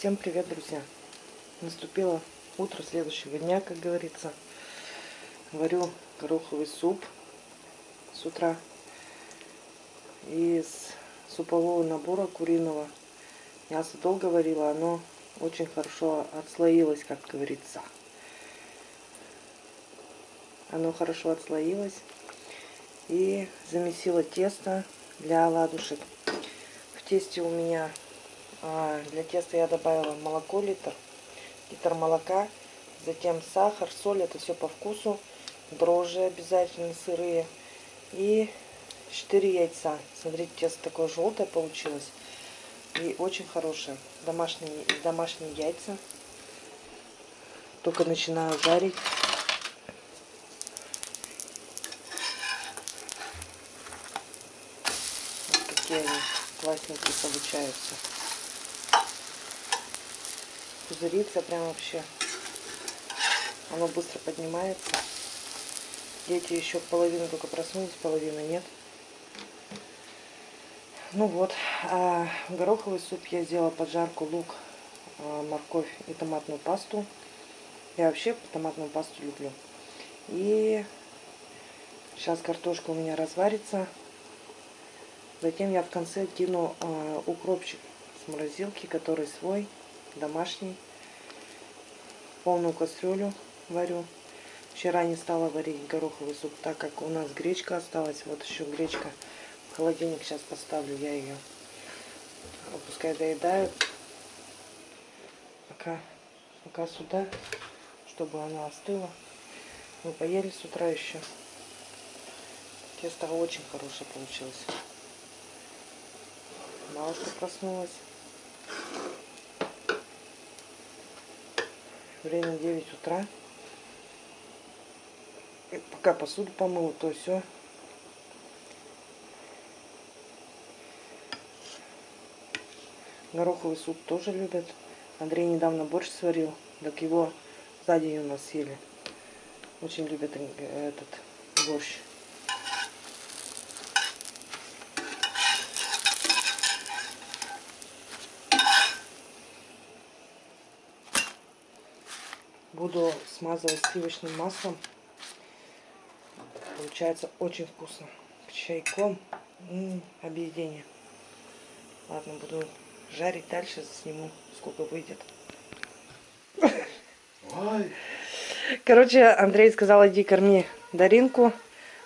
Всем привет, друзья! Наступило утро следующего дня, как говорится. Варю гороховый суп с утра из супового набора куриного. Мясо долго варила, оно очень хорошо отслоилось, как говорится. Оно хорошо отслоилось и замесила тесто для оладушек. В тесте у меня для теста я добавила молоко литр, литр молока, затем сахар, соль, это все по вкусу, дрожжи обязательно сырые и 4 яйца. Смотрите, тесто такое желтое получилось и очень хорошее. Домашние, домашние яйца. Только начинаю жарить. Вот какие они классненькие получаются пузырится прям вообще. Оно быстро поднимается. Дети еще половину только проснулись, половины нет. Ну вот, а гороховый суп я сделала поджарку, лук, а, морковь и томатную пасту. Я вообще томатную пасту люблю. И сейчас картошка у меня разварится. Затем я в конце кину э, укропчик с морозилки, который свой домашний. Полную кастрюлю варю. Вчера не стала варить гороховый суп, так как у нас гречка осталась. Вот еще гречка в холодильник сейчас поставлю. Я ее пускай доедают. Пока, пока сюда, чтобы она остыла. Мы поели с утра еще. Тесто очень хорошее получилось. Малышка проснулась. Время 9 утра. И пока посуду помыл, то все. Гороховый суп тоже любят. Андрей недавно борщ сварил, так его сзади у нас съели. Очень любят этот борщ. Буду смазывать сливочным маслом. Получается очень вкусно. К чайком. М -м, объедение. Ладно, буду жарить дальше, сниму, сколько выйдет. Ой. Короче, Андрей сказал, иди корми Даринку.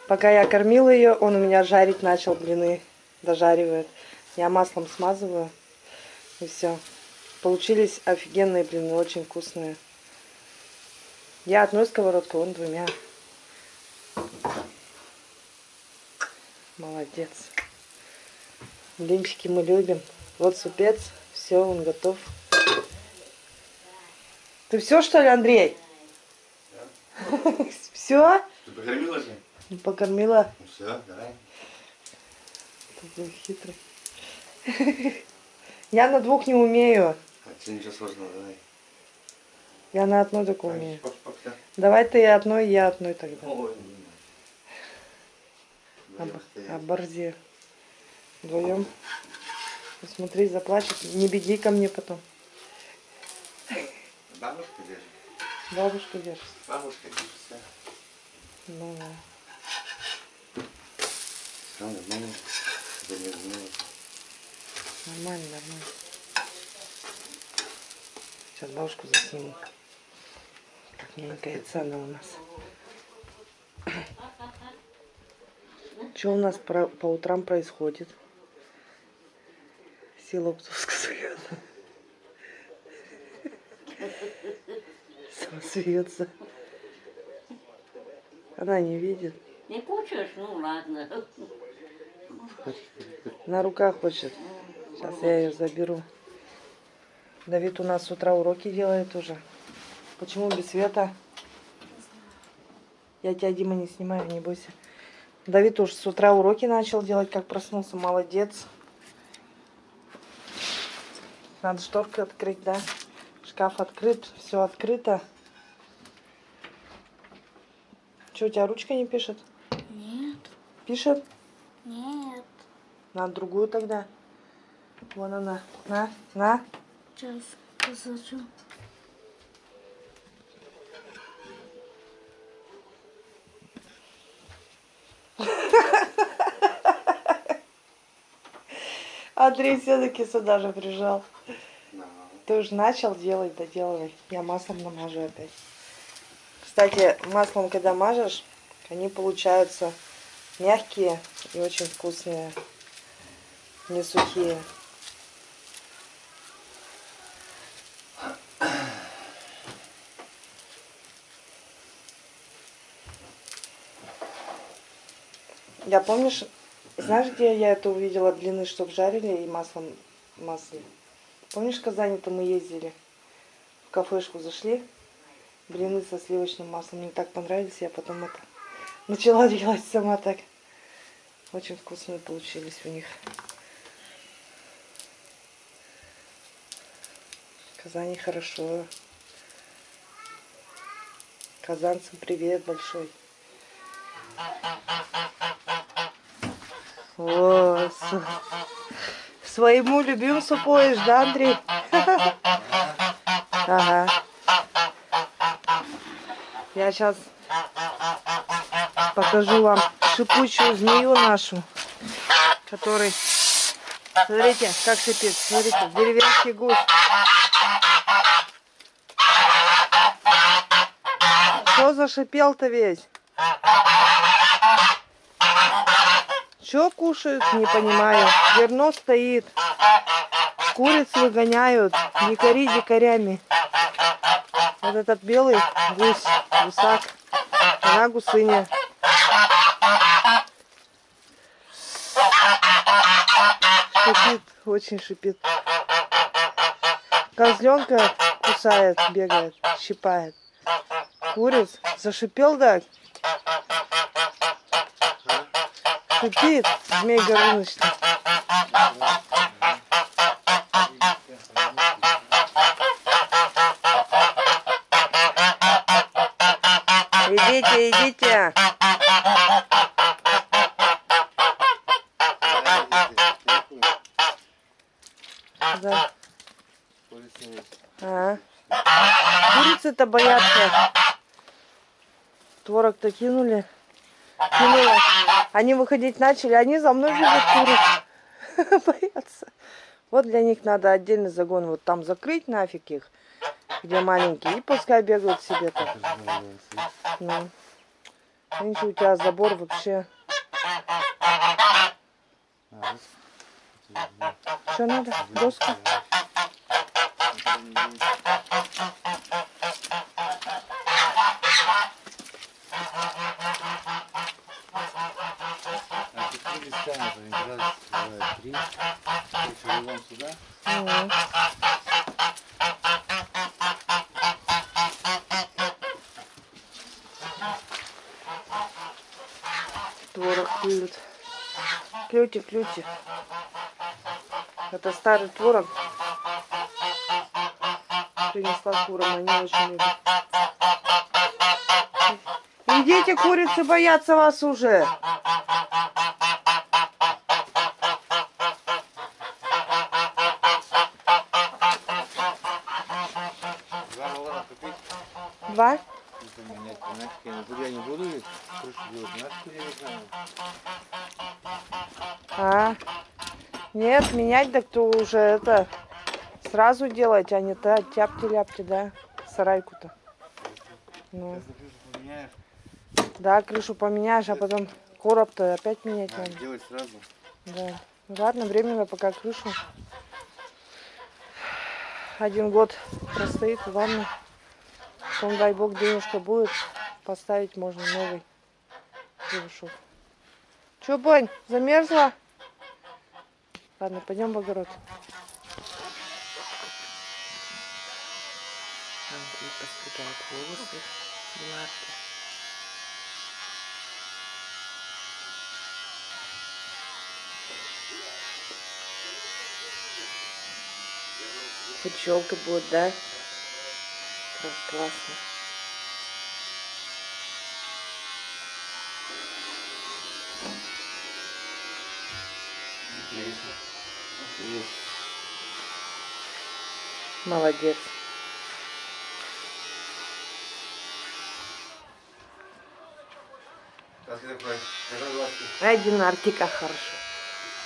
Пока я кормила ее, он у меня жарить начал блины. Дожаривает. Я маслом смазываю. И все. Получились офигенные блины, очень вкусные. Я одной сковородкой, он двумя. Молодец. Блинчики мы любим. Вот супец. Все, он готов. Ты все, что ли, Андрей? Да. Все? Ты покормила же? Ну, покормила. Ну все, давай. Такой хитрый. Я на двух не умею. А, ничего сложного, давай. Я на одной только умею. Давай ты одной, я одной тогда. Об, оборзе. Вдвоем. Посмотри, заплачет. Не беги ко мне потом. Бабушка держит. Бабушка держит. Бабушка держится. Ну да. Все нормально. Нормально, нормально. Сейчас бабушку засниму. Маленькая цена у нас. Что у нас по, по утрам происходит? Сила Птовска смеется. Сама смеется. Она не видит. Не хочешь? Ну ладно. На руках хочет. Сейчас я ее заберу. Давид у нас с утра уроки делает уже. Почему без света? Я тебя, Дима, не снимаю, не бойся. Давид уж с утра уроки начал делать, как проснулся. Молодец. Надо шторку открыть, да? Шкаф открыт, все открыто. Что, у тебя ручка не пишет? Нет. Пишет? Нет. На другую тогда. Вон она. На, на. Сейчас. Посажу. Андрей все-таки сюда же прижал. Ты уже начал делать, доделывай. Я маслом намажу опять. Кстати, маслом, когда мажешь, они получаются мягкие и очень вкусные. Не сухие. Я помнишь, знаешь, где я это увидела длины, чтоб жарили и маслом масле? Помнишь, в Казани-то мы ездили? В кафешку зашли, блины со сливочным маслом. Мне так понравились, я потом это начала делать сама так. Очень вкусные получились у них. В Казани хорошо. Казанцам привет большой. С- своему любимцу поешь, да, Андрей? Ага. Я сейчас покажу вам шипучую змею нашу, который... Смотрите, как шипит. Смотрите, деревенский гусь. Что зашипел-то весь? Что кушают, не понимаю. Зерно стоит. Куриц выгоняют. Не кори дикарями. Вот этот белый гусь, гусак. Она гусыня. Шипит, очень шипит. Козленка кусает, бегает, щипает. Куриц зашипел так. Шипит, змей Горыныч. Идите, идите. Да. А. Курицы-то боятся. Творог-то кинули. Кинула. Они выходить начали, они за мной бегут куриц. Боятся. Вот для них надо отдельный загон вот там закрыть нафиг их, где маленькие, и пускай бегают себе там. Ну. Видите, у тебя забор вообще. Что надо? Доску? А какие листа, например, раз, два, три. Еще вон сюда. Творог клюют. Клюйте, клюйте. Это старый творог. Принесла курам, они очень любят. Идите, курицы боятся вас уже. Два доллара купить. Два? Это менять, нафиг я не буду, я не буду ведь крышу делать, нафиг я не знаю. А, нет, менять так то уже это сразу делать, а не то тяпти-ляпти, да, сарайку-то. Ну, да, крышу поменяешь, а потом короб-то опять менять а, надо. делать сразу. Да. Ну, Ладно, временно пока крышу. Один год простоит, ладно. Потом, дай бог, денежка будет, поставить можно новый крышок. Че, Бонь, замерзла? Ладно, пойдем в огород. Андрей будет, да? Как классно. Молодец. Ай, Динарки, как хорошо.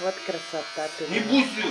Вот красота ты. Не буси!